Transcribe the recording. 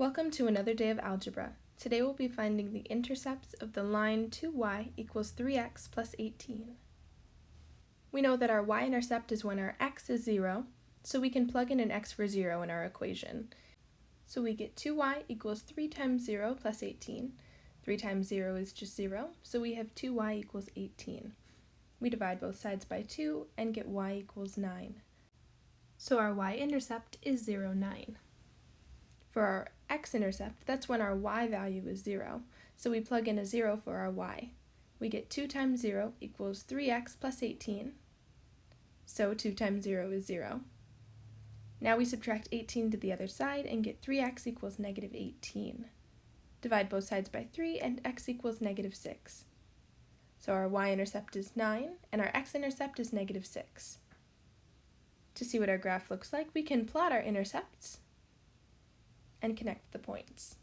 Welcome to another day of algebra. Today we'll be finding the intercepts of the line 2y equals 3x plus 18. We know that our y-intercept is when our x is 0, so we can plug in an x for 0 in our equation. So we get 2y equals 3 times 0 plus 18. 3 times 0 is just 0, so we have 2y equals 18. We divide both sides by 2 and get y equals 9. So our y-intercept is 0, 9. For our x-intercept, that's when our y value is 0, so we plug in a 0 for our y. We get 2 times 0 equals 3x plus 18, so 2 times 0 is 0. Now we subtract 18 to the other side and get 3x equals negative 18. Divide both sides by 3 and x equals negative 6. So our y-intercept is 9 and our x-intercept is negative 6. To see what our graph looks like, we can plot our intercepts and connect the points.